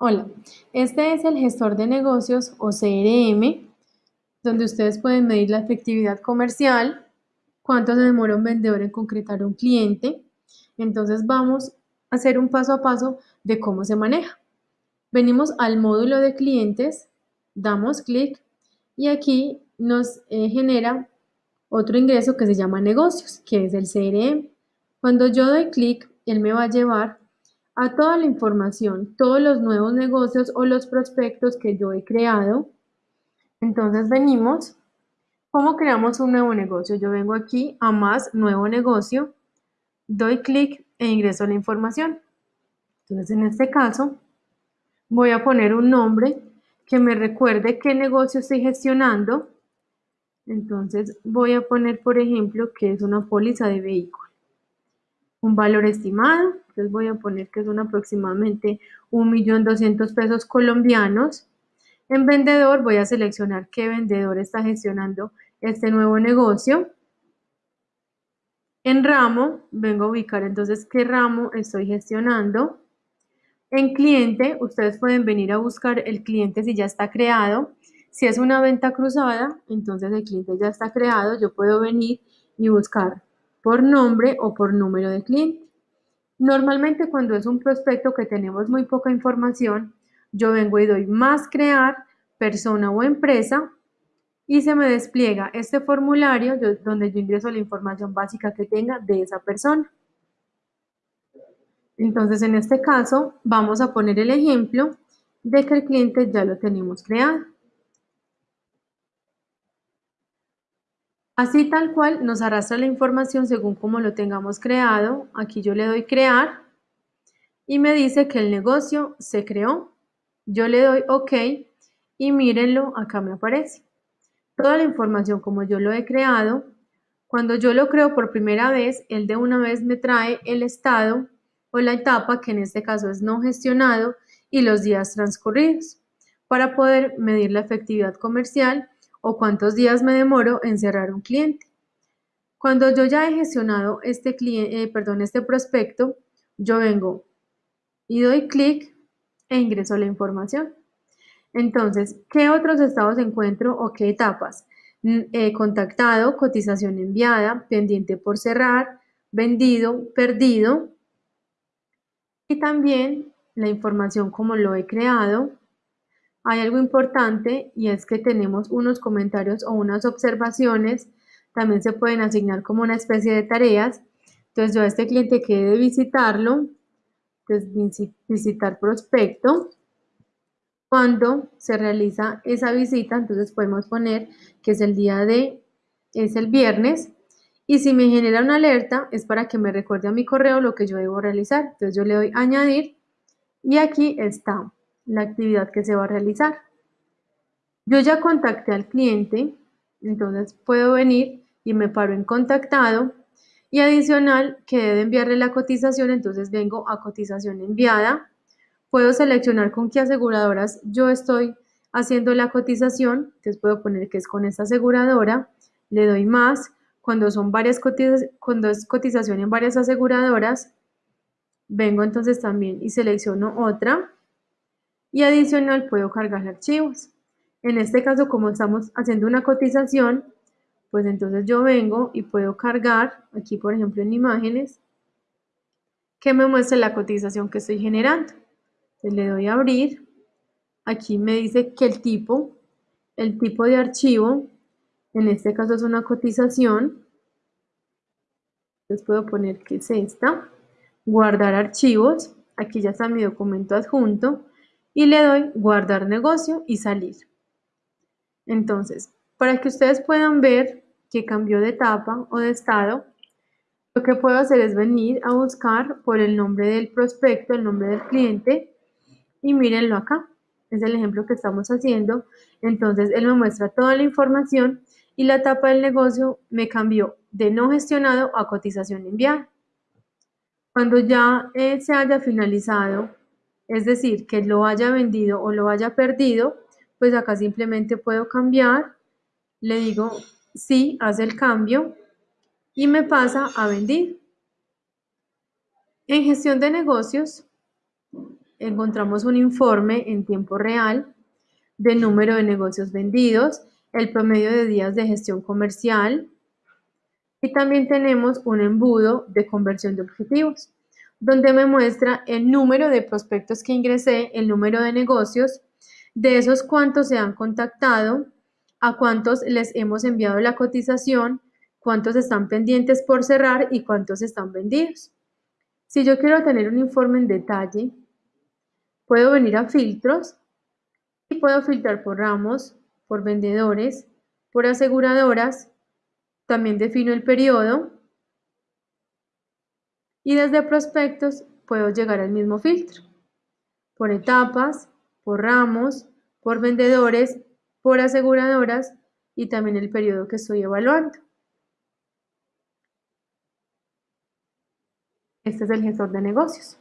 Hola, este es el gestor de negocios o CRM, donde ustedes pueden medir la efectividad comercial, cuánto se demora un vendedor en concretar un cliente. Entonces vamos a hacer un paso a paso de cómo se maneja. Venimos al módulo de clientes, damos clic y aquí nos eh, genera otro ingreso que se llama negocios, que es el CRM. Cuando yo doy clic, él me va a llevar a toda la información, todos los nuevos negocios o los prospectos que yo he creado. Entonces venimos, ¿cómo creamos un nuevo negocio? Yo vengo aquí a más nuevo negocio, doy clic e ingreso la información. Entonces en este caso voy a poner un nombre que me recuerde qué negocio estoy gestionando. Entonces voy a poner, por ejemplo, que es una póliza de vehículo un valor estimado, entonces voy a poner que son aproximadamente 1.200.000 pesos colombianos. En vendedor voy a seleccionar qué vendedor está gestionando este nuevo negocio. En ramo vengo a ubicar entonces qué ramo estoy gestionando. En cliente ustedes pueden venir a buscar el cliente si ya está creado. Si es una venta cruzada, entonces el cliente ya está creado. Yo puedo venir y buscar por nombre o por número de cliente. Normalmente cuando es un prospecto que tenemos muy poca información, yo vengo y doy más crear persona o empresa y se me despliega este formulario donde yo ingreso la información básica que tenga de esa persona. Entonces en este caso vamos a poner el ejemplo de que el cliente ya lo tenemos creado. Así tal cual nos arrastra la información según como lo tengamos creado. Aquí yo le doy crear y me dice que el negocio se creó. Yo le doy OK y mírenlo, acá me aparece. Toda la información como yo lo he creado. Cuando yo lo creo por primera vez, él de una vez me trae el estado o la etapa, que en este caso es no gestionado, y los días transcurridos, para poder medir la efectividad comercial o cuántos días me demoro en cerrar un cliente. Cuando yo ya he gestionado este, cliente, eh, perdón, este prospecto, yo vengo y doy clic e ingreso la información. Entonces, ¿qué otros estados encuentro o qué etapas? He contactado, cotización enviada, pendiente por cerrar, vendido, perdido. Y también la información como lo he creado, hay algo importante y es que tenemos unos comentarios o unas observaciones, también se pueden asignar como una especie de tareas. Entonces yo a este cliente que de visitarlo, entonces visitar prospecto. Cuando se realiza esa visita, entonces podemos poner que es el día de, es el viernes, y si me genera una alerta es para que me recuerde a mi correo lo que yo debo realizar. Entonces yo le doy añadir y aquí está la actividad que se va a realizar. Yo ya contacté al cliente, entonces puedo venir y me paro en contactado y adicional que debe enviarle la cotización, entonces vengo a cotización enviada. Puedo seleccionar con qué aseguradoras yo estoy haciendo la cotización, entonces puedo poner que es con esta aseguradora, le doy más, cuando son varias cotizaciones, cuando es cotización en varias aseguradoras, vengo entonces también y selecciono otra y adicional puedo cargar archivos. En este caso, como estamos haciendo una cotización, pues entonces yo vengo y puedo cargar, aquí por ejemplo en imágenes, que me muestre la cotización que estoy generando. Entonces le doy a abrir, aquí me dice que el tipo, el tipo de archivo, en este caso es una cotización, entonces puedo poner que es esta, guardar archivos, aquí ya está mi documento adjunto, y le doy guardar negocio y salir. Entonces, para que ustedes puedan ver que cambió de etapa o de estado, lo que puedo hacer es venir a buscar por el nombre del prospecto, el nombre del cliente y mírenlo acá. Es el ejemplo que estamos haciendo. Entonces, él me muestra toda la información y la etapa del negocio me cambió de no gestionado a cotización enviada. Cuando ya eh, se haya finalizado es decir, que lo haya vendido o lo haya perdido, pues acá simplemente puedo cambiar, le digo sí, hace el cambio y me pasa a vendir. En gestión de negocios, encontramos un informe en tiempo real del número de negocios vendidos, el promedio de días de gestión comercial y también tenemos un embudo de conversión de objetivos donde me muestra el número de prospectos que ingresé, el número de negocios, de esos cuántos se han contactado, a cuántos les hemos enviado la cotización, cuántos están pendientes por cerrar y cuántos están vendidos. Si yo quiero tener un informe en detalle, puedo venir a filtros y puedo filtrar por ramos, por vendedores, por aseguradoras, también defino el periodo y desde prospectos puedo llegar al mismo filtro, por etapas, por ramos, por vendedores, por aseguradoras y también el periodo que estoy evaluando. Este es el gestor de negocios.